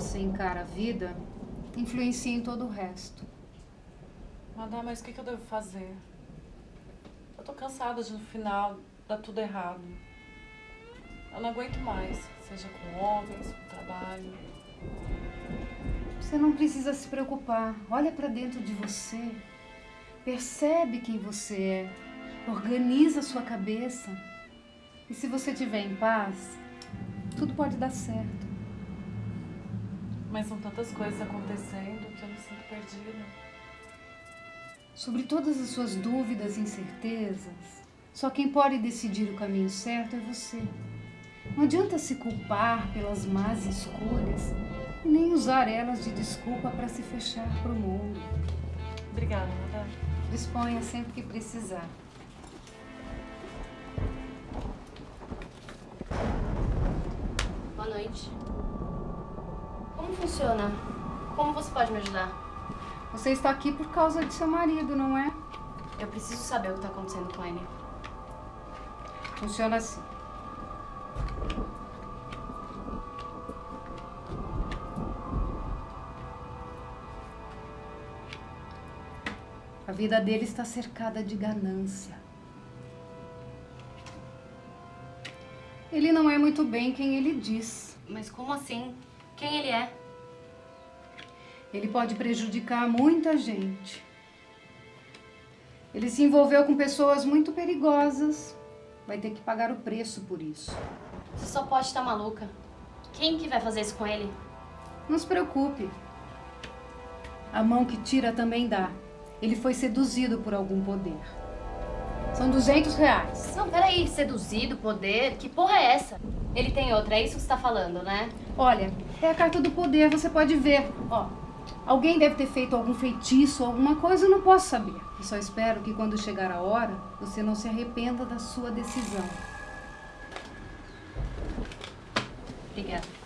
você encara a vida influencia em todo o resto. Madame, mas o que, que eu devo fazer? Eu tô cansada de no final dar tudo errado. Eu não aguento mais, seja com homens, com trabalho. Você não precisa se preocupar. Olha pra dentro de você. Percebe quem você é. Organiza a sua cabeça. E se você estiver em paz, tudo pode dar certo. Mas são tantas coisas acontecendo que eu me sinto perdida. Sobre todas as suas dúvidas e incertezas, só quem pode decidir o caminho certo é você. Não adianta se culpar pelas más escolhas e nem usar elas de desculpa para se fechar para o mundo. Obrigada, madame. Disponha sempre que precisar. Boa noite. Como funciona? Como você pode me ajudar? Você está aqui por causa de seu marido, não é? Eu preciso saber o que está acontecendo com ele. Funciona assim. A vida dele está cercada de ganância. Ele não é muito bem quem ele diz. Mas como assim? Quem ele é? Ele pode prejudicar muita gente. Ele se envolveu com pessoas muito perigosas. Vai ter que pagar o preço por isso. Você só pode estar maluca. Quem que vai fazer isso com ele? Não se preocupe. A mão que tira também dá. Ele foi seduzido por algum poder. São 200 reais. Não, peraí. Seduzido, poder? Que porra é essa? Ele tem outra, é isso que você tá falando, né? Olha, é a carta do poder, você pode ver. Ó, alguém deve ter feito algum feitiço, alguma coisa, eu não posso saber. Eu só espero que quando chegar a hora, você não se arrependa da sua decisão. Obrigada.